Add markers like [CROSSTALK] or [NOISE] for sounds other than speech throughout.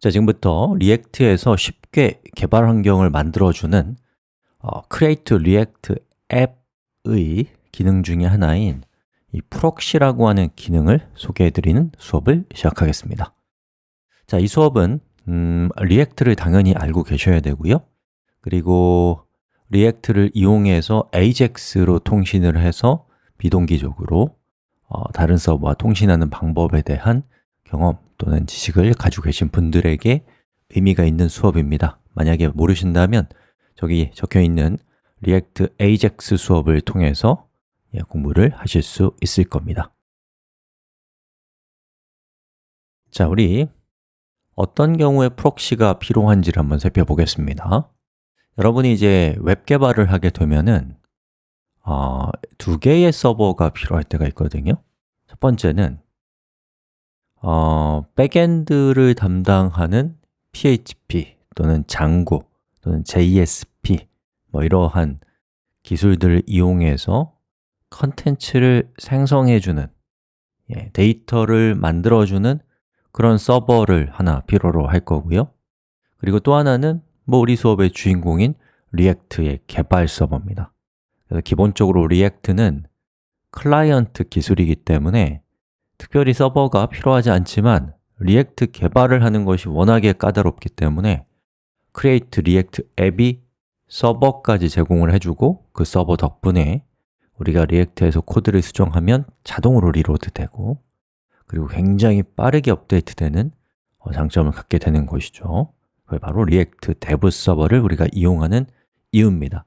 자, 지금부터 React에서 쉽게 개발 환경을 만들어주는 어, Create React App의 기능 중에 하나인 이 proxy라고 하는 기능을 소개해드리는 수업을 시작하겠습니다. 자, 이 수업은 음, React를 당연히 알고 계셔야 되고요. 그리고 React를 이용해서 AJAX로 통신을 해서 비동기적으로 어, 다른 서버와 통신하는 방법에 대한 경험 또는 지식을 가지고 계신 분들에게 의미가 있는 수업입니다. 만약에 모르신다면 저기 적혀 있는 React AJAX 수업을 통해서 예, 공부를 하실 수 있을 겁니다. 자, 우리 어떤 경우에 proxy가 필요한지를 한번 살펴보겠습니다. 여러분이 이제 웹 개발을 하게 되면은 어, 두 개의 서버가 필요할 때가 있거든요. 첫 번째는 어, backend를 담당하는 PHP 또는 Django 또는 JSP 뭐 이러한 기술들을 이용해서 컨텐츠를 생성해주는 예, 데이터를 만들어주는 그런 서버를 하나 필요로 할 거고요. 그리고 또 하나는 뭐 우리 수업의 주인공인 React의 개발 서버입니다. 그래서 기본적으로 React는 클라이언트 기술이기 때문에 특별히 서버가 필요하지 않지만 React 개발을 하는 것이 워낙에 까다롭기 때문에 Create React App이 서버까지 제공을 해주고 그 서버 덕분에 우리가 React에서 코드를 수정하면 자동으로 reload 되고 그리고 굉장히 빠르게 업데이트 되는 어, 장점을 갖게 되는 것이죠. 그게 바로 React dev 서버를 우리가 이용하는 이유입니다.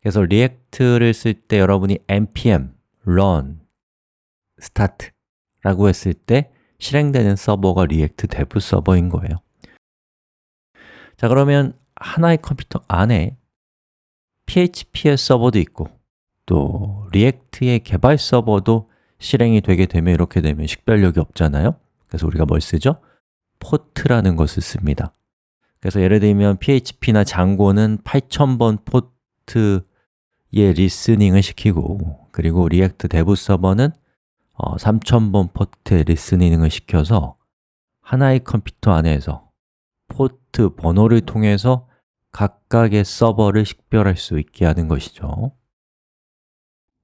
그래서 React를 쓸 때 여러분이 npm run start 라고 했을 때 실행되는 서버가 React dev 서버인 거예요. 자 그러면 하나의 컴퓨터 안에 PHP의 서버도 있고 또 React의 개발 서버도 실행이 되게 되면 이렇게 되면 식별력이 없잖아요. 그래서 우리가 뭘 쓰죠? 포트라는 것을 씁니다. 그래서 예를 들면 PHP나 Django는 8000번 포트의 listening을 시키고 그리고 React dev 서버는 어, 3000번 포트의 listening을 시켜서 하나의 컴퓨터 안에서 포트 번호를 통해서 각각의 서버를 식별할 수 있게 하는 것이죠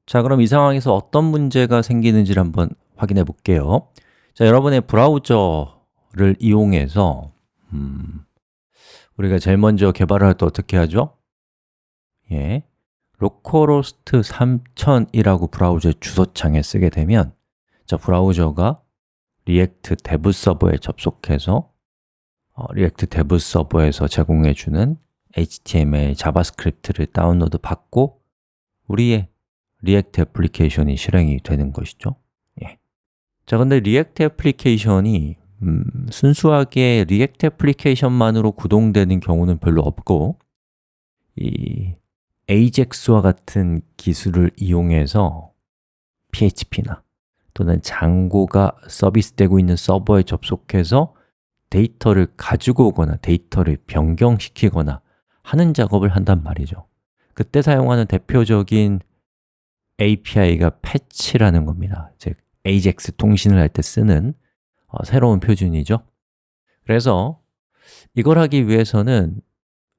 자, 그럼 이 상황에서 어떤 문제가 생기는지를 한번 확인해 볼게요 자, 여러분의 브라우저를 이용해서 음, 우리가 제일 먼저 개발을 할 때 어떻게 하죠? 예, localhost 3000이라고 브라우저 주소창에 쓰게 되면 자, 브라우저가 React dev 서버에 접속해서 어, React dev 서버에서 제공해주는 HTML, JavaScript를 다운로드 받고 우리의 React 애플리케이션이 실행이 되는 것이죠 예. 자, 근데 React 애플리케이션이 음, 순수하게 React 애플리케이션만으로 구동되는 경우는 별로 없고 이 AJAX와 같은 기술을 이용해서 PHP나 또는 Django가 서비스되고 있는 서버에 접속해서 데이터를 가지고 오거나 데이터를 변경시키거나 하는 작업을 한단 말이죠. 그때 사용하는 대표적인 API가 fetch라는 겁니다. 즉, AJAX 통신을 할 때 쓰는 어, 새로운 표준이죠. 그래서 이걸 하기 위해서는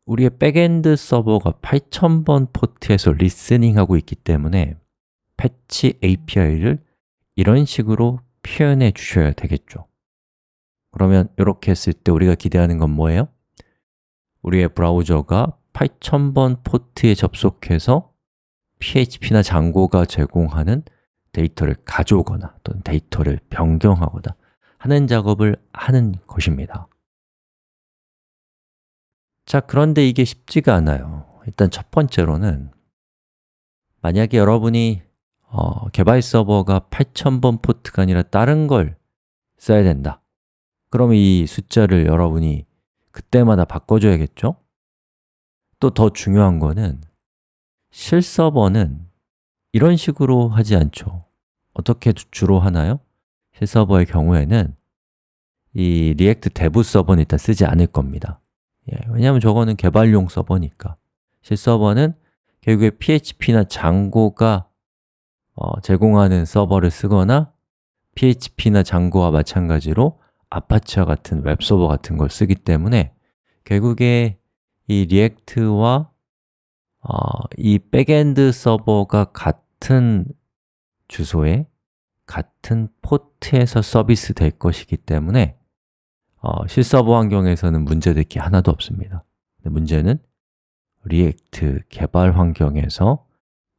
우리의 backend 서버가 8000번 포트에서 listening하고 있기 때문에 fetch API를 이런 식으로 표현해 주셔야 되겠죠. 그러면 이렇게 했을 때 우리가 기대하는 건 뭐예요? 우리의 브라우저가 8000번 포트에 접속해서 PHP나 Django가 제공하는 데이터를 가져오거나 또는 데이터를 변경하거나 하는 작업을 하는 것입니다. 자, 그런데 이게 쉽지가 않아요. 일단 첫 번째로는 만약에 여러분이 어, 개발 서버가 8000번 포트가 아니라 다른 걸 써야 된다 그럼 이 숫자를 여러분이 그때마다 바꿔줘야겠죠? 또 더 중요한 거는 실서버는 이런 식으로 하지 않죠 어떻게 주로 하나요? 실서버의 경우에는 이 React dev 서버는 일단 쓰지 않을 겁니다 예, 왜냐하면 저거는 개발용 서버니까 실서버는 결국에 PHP나 Django가 어, 제공하는 서버를 쓰거나 PHP나 Django와 마찬가지로 Apache와 같은 웹서버 같은 걸 쓰기 때문에 결국에 이 React와 어, 이 backend 서버가 같은 주소에 같은 포트에서 서비스 될 것이기 때문에 어, 실서버 환경에서는 문제될 게 하나도 없습니다. 문제는 React 개발 환경에서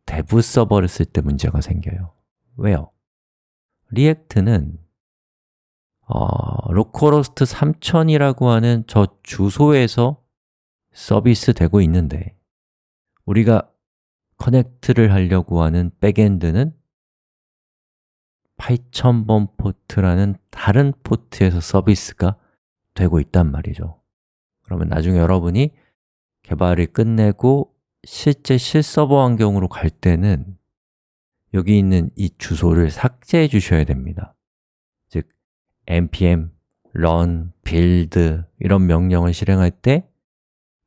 dev 서버를 쓸 때 문제가 생겨요 왜요? React는 어, localhost 3000이라고 하는 저 주소에서 서비스 되고 있는데 우리가 connect를 하려고 하는 backend는 8000번 포트라는 다른 포트에서 서비스가 되고 있단 말이죠 그러면 나중에 여러분이 개발을 끝내고 실제 실서버 환경으로 갈 때는 여기 있는 이 주소를 삭제해 주셔야 됩니다 즉 npm run, build 이런 명령을 실행할 때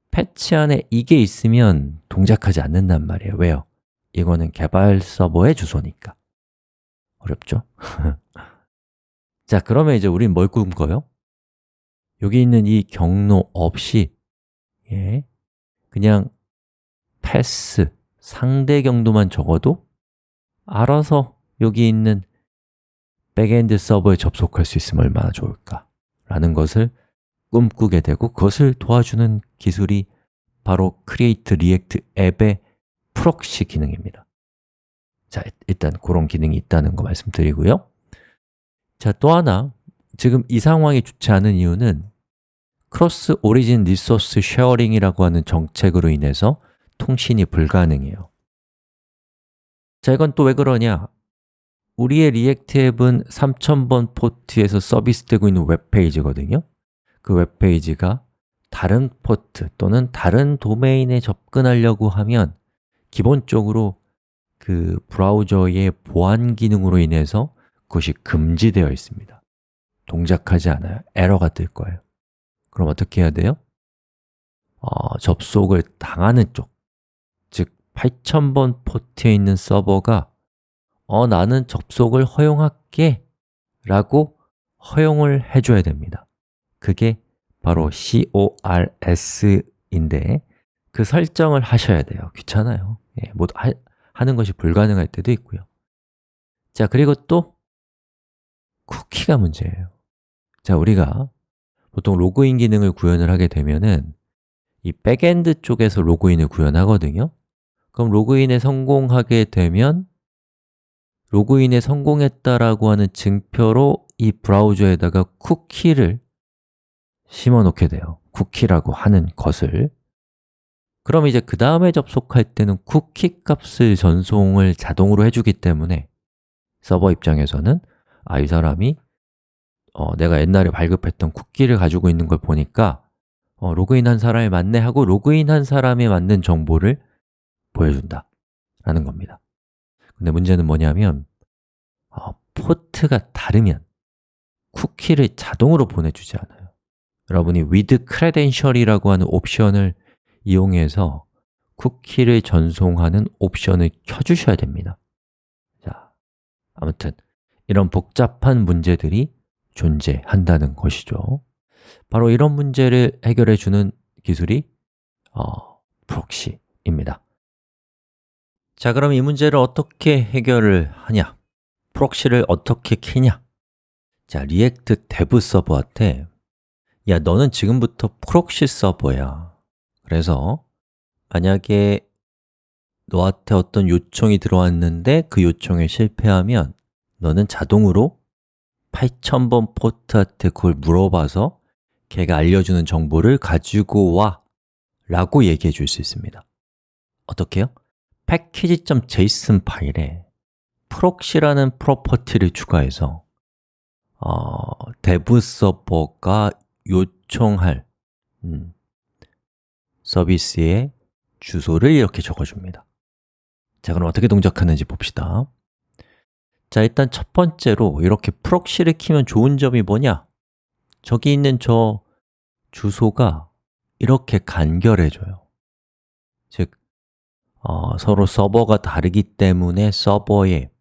패치 안에 이게 있으면 동작하지 않는단 말이에요 왜요? 이거는 개발 서버의 주소니까 어렵죠? [LAUGHS] 자, 그러면 이제 우린 뭘 꿈꿔요? 여기 있는 이 경로 없이 예, 그냥 path, 상대 경로만 적어도 알아서 여기 있는 backend 서버에 접속할 수 있으면 얼마나 좋을까? 라는 것을 꿈꾸게 되고 그것을 도와주는 기술이 바로 Create React App의 proxy 기능입니다. 자, 일단 그런 기능이 있다는 거 말씀드리고요. 자, 또 하나 지금 이 상황이 좋지 않은 이유는 Cross Origin Resource Sharing이라고 하는 정책으로 인해서 통신이 불가능해요. 자, 이건 또 왜 그러냐? 우리의 React 앱은 3000번 포트에서 서비스되고 있는 웹페이지거든요. 그 웹페이지가 다른 포트 또는 다른 도메인에 접근하려고 하면 기본적으로 그 브라우저의 보안 기능으로 인해서 그것이 금지되어 있습니다. 동작하지 않아요. 에러가 뜰 거예요. 그럼 어떻게 해야 돼요? 어, 접속을 당하는 쪽, 즉 8000번 포트에 있는 서버가 어, 나는 접속을 허용할게 라고 허용을 해줘야 됩니다. 그게 바로 CORS인데 그 설정을 하셔야 돼요. 귀찮아요. 예, 뭐 하, 하는 것이 불가능할 때도 있고요. 자, 그리고 또 쿠키가 문제예요. 자, 우리가 보통 로그인 기능을 구현을 하게 되면은 이 backend 쪽에서 로그인을 구현하거든요 그럼 로그인에 성공하게 되면 로그인에 성공했다라고 하는 증표로 이 브라우저에다가 쿠키를 심어 놓게 돼요. 쿠키라고 하는 것을. 그럼 이제 그 다음에 접속할 때는 쿠키 값을 전송을 자동으로 해주기 때문에 서버 입장에서는 아, 이 사람이 어, 내가 옛날에 발급했던 쿠키를 가지고 있는 걸 보니까 어, 로그인한 사람이 맞네 하고 로그인한 사람에 맞는 정보를 보여준다 라는 겁니다. 근데 문제는 뭐냐면 어, 포트가 다르면 쿠키를 자동으로 보내주지 않아요. 여러분이 with credential이라고 하는 옵션을 이용해서 쿠키를 전송하는 옵션을 켜주셔야 됩니다. 자, 아무튼 이런 복잡한 문제들이 존재한다는 것이죠. 바로 이런 문제를 해결해 주는 기술이 어, proxy입니다 자, 그럼 이 문제를 어떻게 해결을 하냐? proxy를 어떻게 키냐? 자, React dev 서버한테 야, 너는 지금부터 proxy 서버야 그래서 만약에 너한테 어떤 요청이 들어왔는데 그 요청에 실패하면 너는 자동으로 8000번 포트한테 그걸 물어봐서 걔가 알려주는 정보를 가지고 와 라고 얘기해 줄 수 있습니다 어떻게요? package.json 파일에 proxy라는 property를 추가해서 어, dev 서버가 요청할 음, 서비스의 주소를 이렇게 적어줍니다. 자, 그럼 어떻게 동작하는지 봅시다. 자, 일단 첫 번째로 이렇게 proxy를 키면 좋은 점이 뭐냐? 저기 있는 저 주소가 이렇게 간결해져요. 즉, 어, 서로 서버가 다르기 때문에 서버에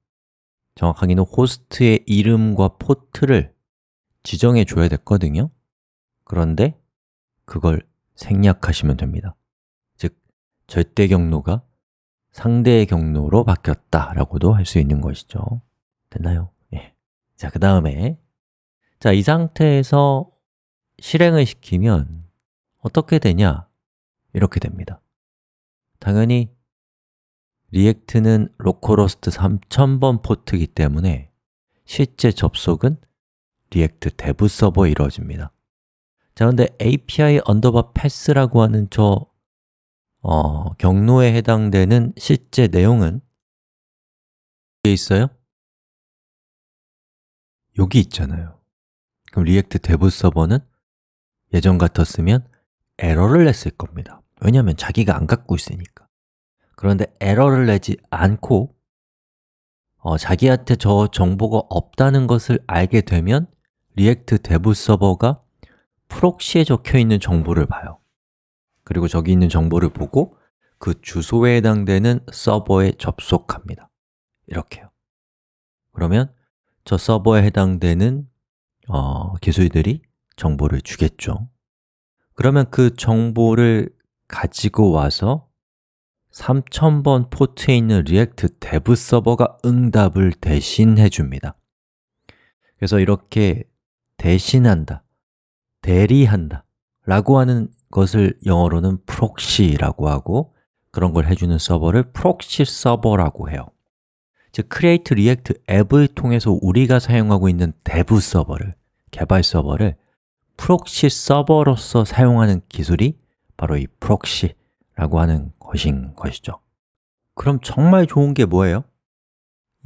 정확하게는 호스트의 이름과 포트를 지정해 줘야 됐거든요 그런데 그걸 생략하시면 됩니다 즉, 절대 경로가 상대 경로로 바뀌었다 라고도 할 수 있는 것이죠 됐나요? 예. 자, 그 다음에 자, 이 상태에서 실행을 시키면 어떻게 되냐? 이렇게 됩니다 당연히 React는 localhost 3000번 포트이기 때문에 실제 접속은 React dev 서버에 이루어집니다. 자, 근데 API 언더바 패스라고 하는 저 어, 경로에 해당되는 실제 내용은 어디에 있어요? 여기 있잖아요. 그럼 React dev 서버는 예전 같았으면 에러를 냈을 겁니다. 왜냐하면 자기가 안 갖고 있으니까 그런데 에러를 내지 않고 어, 자기한테 저 정보가 없다는 것을 알게 되면 React dev 서버가 proxy에 적혀 있는 정보를 봐요. 그리고 저기 있는 정보를 보고 그 주소에 해당되는 서버에 접속합니다. 이렇게요. 그러면 저 서버에 해당되는 어, 기술들이 정보를 주겠죠. 그러면 그 정보를 가지고 와서 3000번 포트에 있는 React dev 서버가 응답을 대신해 줍니다. 그래서 이렇게 대신한다, 대리한다 라고 하는 것을 영어로는 proxy라고 하고 그런 걸 해주는 서버를 proxy 서버라고 해요. 즉, create react app을 통해서 우리가 사용하고 있는 dev 서버를, 개발 서버를 proxy 서버로서 사용하는 기술이 바로 이 proxy라고 하는 것인 것이죠 그럼 정말 좋은 게 뭐예요?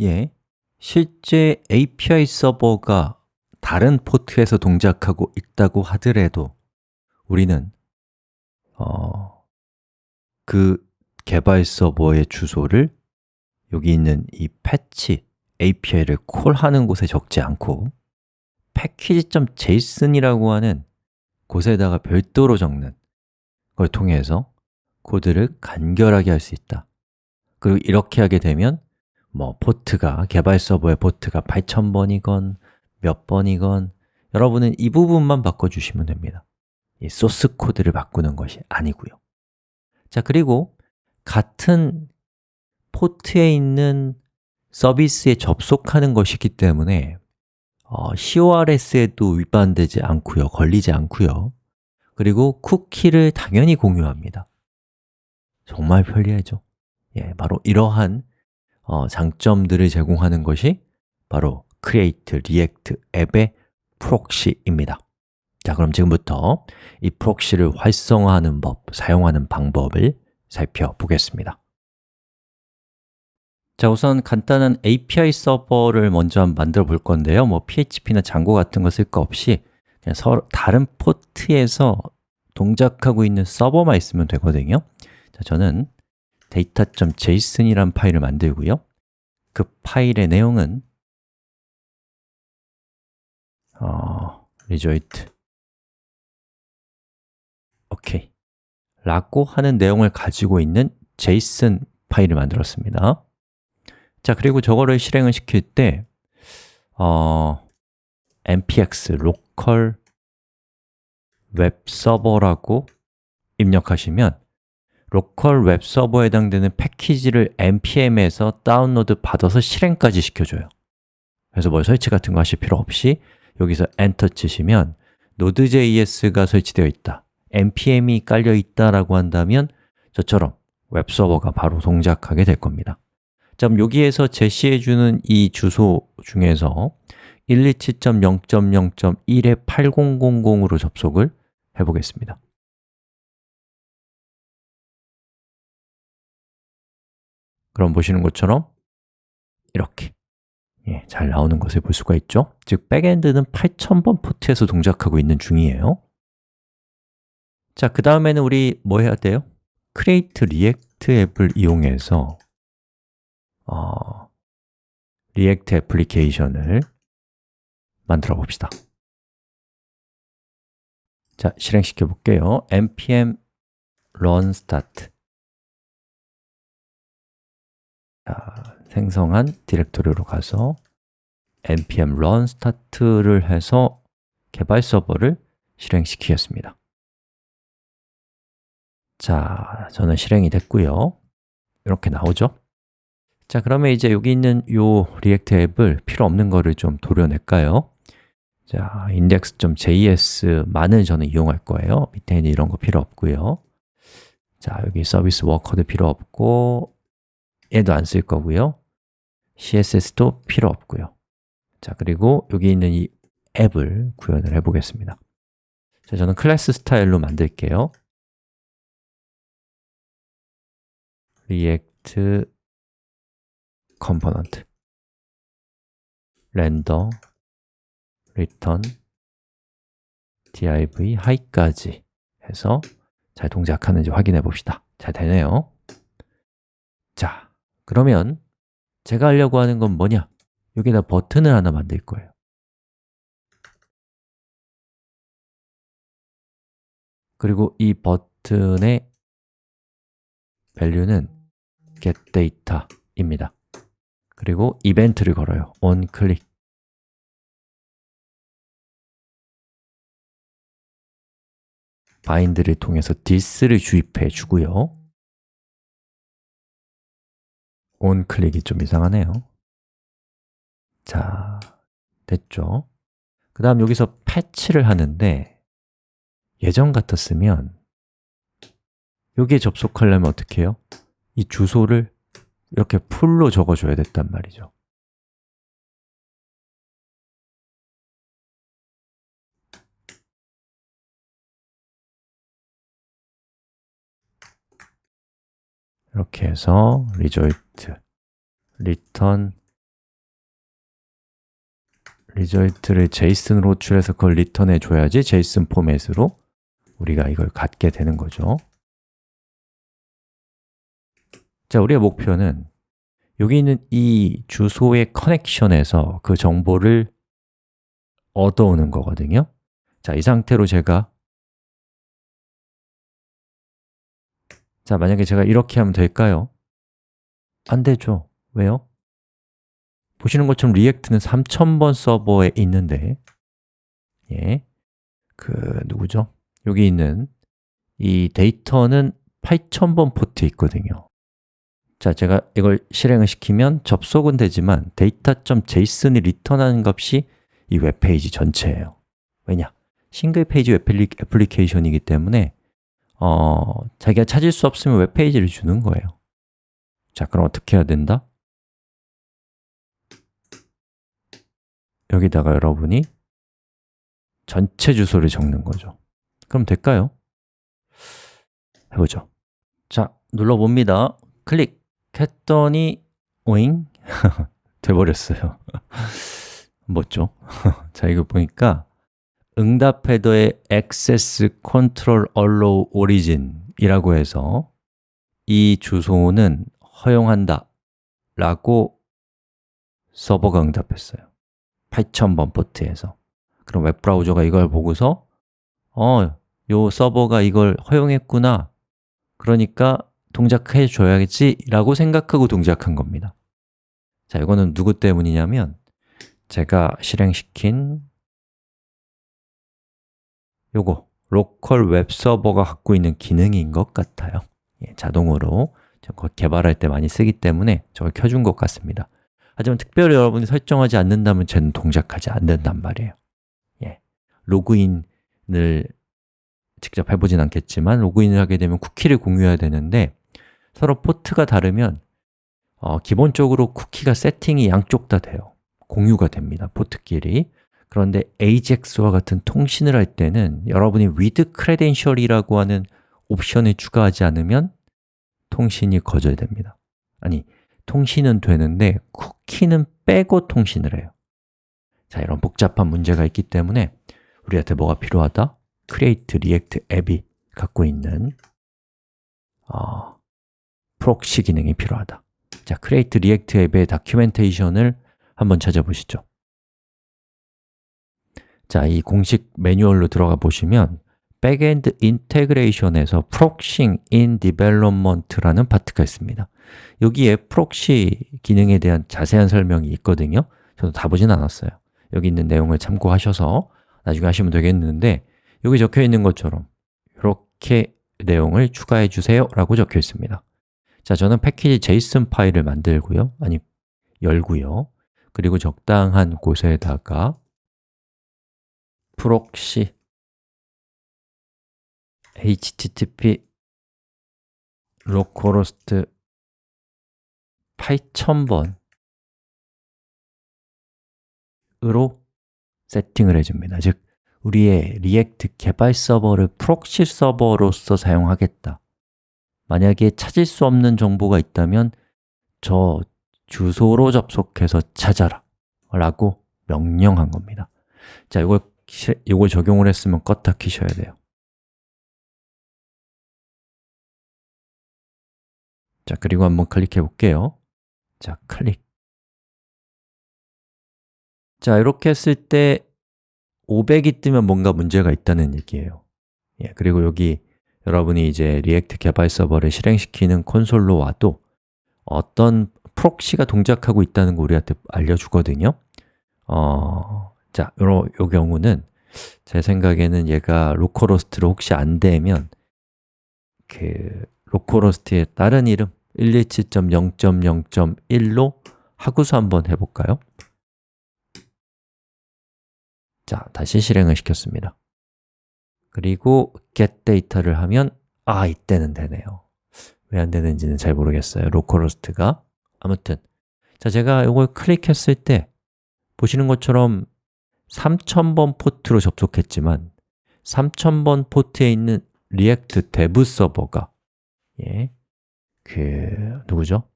예, 실제 API 서버가 다른 포트에서 동작하고 있다고 하더라도 우리는 어, 그 개발 서버의 주소를 여기 있는 이 패치 API를 콜하는 곳에 적지 않고 package.json이라고 하는 곳에다가 별도로 적는 걸 통해서 코드를 간결하게 할 수 있다. 그리고 이렇게 하게 되면 뭐 포트가, 개발 서버의 포트가 8000번이건 몇 번이건 여러분은 이 부분만 바꿔주시면 됩니다. 이 소스 코드를 바꾸는 것이 아니고요. 자, 그리고 같은 포트에 있는 서비스에 접속하는 것이기 때문에 어, CORS에도 위반되지 않고요, 걸리지 않고요. 그리고 쿠키를 당연히 공유합니다 정말 편리하죠. 예, 바로 이러한 어, 장점들을 제공하는 것이 바로 Create React App의 proxy입니다. 자, 그럼 지금부터 이 proxy를 활성화하는 법, 사용하는 방법을 살펴보겠습니다. 자, 우선 간단한 API 서버를 먼저 만들어 볼 건데요. 뭐 PHP나 Django 같은 거 쓸 거 없이 그냥 서로 다른 포트에서 동작하고 있는 서버만 있으면 되거든요 자, 저는 data.json이란 파일을 만들고요. 그 파일의 내용은 어, result. 오케이. 라고 하는 내용을 가지고 있는 JSON 파일을 만들었습니다. 자, 그리고 저거를 실행을 시킬 때 어, npx local 웹 서버라고 입력하시면 로컬 웹 서버에 해당되는 패키지를 npm에서 다운로드 받아서 실행까지 시켜줘요. 그래서 뭐 설치 같은 거 하실 필요 없이 여기서 엔터 치시면 Node.js가 설치되어 있다. Npm이 깔려 있다라고 한다면 저처럼 웹 서버가 바로 동작하게 될 겁니다. 자, 그럼 여기에서 제시해주는 이 주소 중에서 127.0.0.1에 8000으로 접속을 해보겠습니다 그럼 보시는 것처럼 이렇게 예, 잘 나오는 것을 볼 수가 있죠? 즉, 백엔드는 8000번 포트에서 동작하고 있는 중이에요. 자, 그 다음에는 우리 뭐 해야 돼요? create react app을 이용해서 어, React 애플리케이션을 만들어 봅시다. 자, 실행시켜 볼게요. npm run start 자, 생성한 디렉토리로 가서 npm run start를 해서 개발 서버를 실행시키겠습니다 자, 저는 실행이 됐고요 이렇게 나오죠? 자, 그러면 이제 여기 있는 이 React 앱을 필요 없는 거를 좀 도려낼까요? 자, index.js만을 저는 이용할 거예요 밑에 있는 이런 거 필요 없고요 자, 여기 service worker도 필요 없고 얘도 안 쓸 거고요. CSS도 필요 없고요. 자, 그리고 여기 있는 이 앱을 구현을 해 보겠습니다. 자, 저는 클래스 스타일로 만들게요. React component. Render return div high까지 해서 잘 동작하는지 확인해 봅시다. 잘 되네요. 자, 그러면 제가 하려고 하는 건 뭐냐? 여기다 버튼을 하나 만들 거예요. 그리고 이 버튼의 value는 getData입니다. 그리고 이벤트를 걸어요. onClick bind를 통해서 this를 주입해 주고요 onClick이 좀 이상하네요 자, 됐죠? 그 다음 여기서 패치를 하는데 예전 같았으면 여기에 접속하려면 어떻게 해요? 이 주소를 이렇게 풀로 적어줘야 됐단 말이죠 이렇게 해서 result, return result를 JSON으로 호출해서 그걸 리턴해 줘야지 JSON 포맷으로 우리가 이걸 갖게 되는 거죠. 자, 우리의 목표는 여기 있는 이 주소의 커넥션에서 그 정보를 얻어오는 거거든요. 자, 이 상태로 제가 자, 만약에 제가 이렇게 하면 될까요? 안 되죠. 왜요? 보시는 것처럼 React는 3000번 서버에 있는데 예, 그 누구죠? 여기 있는 이 데이터는 8000번 포트에 있거든요 자, 제가 이걸 실행을 시키면 접속은 되지만 data.json이 return하는 값이 이 웹페이지 전체예요 왜냐? single page web application이기 때문에 어, 자기가 찾을 수 없으면 웹페이지를 주는 거예요 자, 그럼 어떻게 해야 된다? 여기다가 여러분이 전체 주소를 적는 거죠 그럼 될까요? 해보죠 자, 눌러봅니다 클릭 했더니 오잉? [LAUGHS] 돼버렸어요 [LAUGHS] 뭐죠? [LAUGHS] 자, 이거 보니까 응답 헤더의 access control allow origin 이라고 해서 이 주소는 허용한다 라고 서버가 응답했어요. 8000번 포트에서. 그럼 웹브라우저가 이걸 보고서 어, 요 서버가 이걸 허용했구나. 그러니까 동작해 줘야겠지 라고 생각하고 동작한 겁니다. 자, 이거는 누구 때문이냐면 제가 실행시킨 요거 local 웹 서버가 갖고 있는 기능인 것 같아요. 예, 자동으로. 개발할 때 많이 쓰기 때문에 저걸 켜준 것 같습니다. 하지만 특별히 여러분이 설정하지 않는다면 쟤는 동작하지 않는단 말이에요. 예, 로그인을 직접 해보진 않겠지만 로그인을 하게 되면 쿠키를 공유해야 되는데 서로 포트가 다르면 어, 기본적으로 쿠키가 세팅이 양쪽 다 돼요. 공유가 됩니다, 포트끼리 그런데 AJAX와 같은 통신을 할 때는 여러분이 with credential이라고 하는 옵션을 추가하지 않으면 통신이 거절됩니다. 아니, 통신은 되는데 쿠키는 빼고 통신을 해요. 자, 이런 복잡한 문제가 있기 때문에 우리한테 뭐가 필요하다? create react app이 갖고 있는 어, proxy 기능이 필요하다. 자, create react 앱의 다큐멘테이션을 한번 찾아보시죠 자, 이 공식 매뉴얼로 들어가 보시면 Backend Integration에서 Proxying in Development라는 파트가 있습니다. 여기에 proxy 기능에 대한 자세한 설명이 있거든요. 저도 다 보진 않았어요. 여기 있는 내용을 참고하셔서 나중에 하시면 되겠는데 여기 적혀 있는 것처럼 이렇게 내용을 추가해 주세요 라고 적혀 있습니다. 자, 저는 패키지 제이슨 파일을 만들고요. 아니, 열고요. 그리고 적당한 곳에다가 proxy http localhost 8000번 으로 세팅을 해줍니다. 즉, 우리의 React 개발 서버를 proxy 서버로서 사용하겠다. 만약에 찾을 수 없는 정보가 있다면 저 주소로 접속해서 찾아라 라고 명령한 겁니다. 자, 이걸, 이걸 적용을 했으면 껐다 키셔야 돼요. 자, 그리고 한번 클릭해 볼게요. 자, 클릭. 자, 이렇게 했을 때 500이 뜨면 뭔가 문제가 있다는 얘기예요. 예, 그리고 여기 여러분이 이제 React 개발 서버를 실행시키는 콘솔로 와도 어떤 proxy가 동작하고 있다는 거 우리한테 알려주거든요. 어, 자, 요, 요 경우는 제 생각에는 얘가 localhost로 혹시 안 되면 그 localhost의 다른 이름 127.0.0.1로 하구수 한번 해볼까요? 자, 다시 실행을 시켰습니다. 그리고 get data를 하면 아, 이때는 되네요. 왜 안 되는지는 잘 모르겠어요. localhost가. 아무튼 자, 제가 이걸 클릭했을 때 보시는 것처럼 3000번 포트로 접속했지만 3000번 포트에 있는 React dev 서버가 예, 그 누구죠?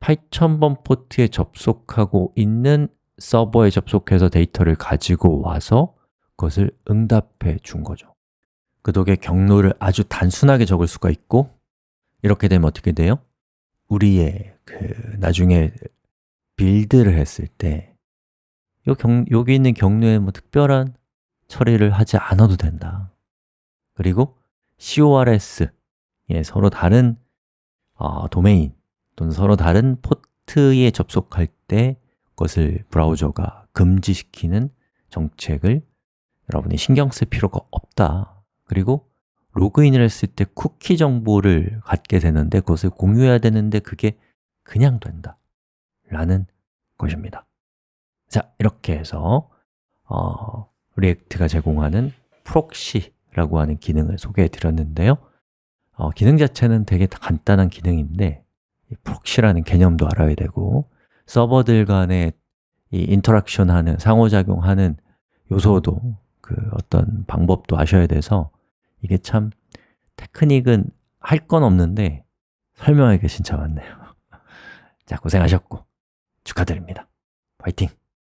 8000번 포트에 접속하고 있는 서버에 접속해서 데이터를 가지고 와서 그것을 응답해 준 거죠 그 덕에 경로를 아주 단순하게 적을 수가 있고 이렇게 되면 어떻게 돼요? 우리의 그 나중에 build를 했을 때 요 경, 여기 있는 경로에 뭐 특별한 처리를 하지 않아도 된다. 그리고 CORS 예, 서로 다른 어, 도메인 또는 서로 다른 포트에 접속할 때 그것을 브라우저가 금지시키는 정책을 여러분이 신경 쓸 필요가 없다. 그리고 로그인을 했을 때 쿠키 정보를 갖게 되는데 그것을 공유해야 되는데 그게 그냥 된다. 라는 것입니다 자, 이렇게 해서 어, React가 제공하는 proxy라고 하는 기능을 소개해 드렸는데요 어, 기능 자체는 되게 간단한 기능인데 proxy라는 개념도 알아야 되고 서버들 간의 이 interaction 하는, 상호작용하는 요소도 그 어떤 방법도 아셔야 돼서 이게 참 테크닉은 할 건 없는데 설명하기가 진짜 많네요 [LAUGHS] 자, 고생하셨고 축하드립니다. 화이팅!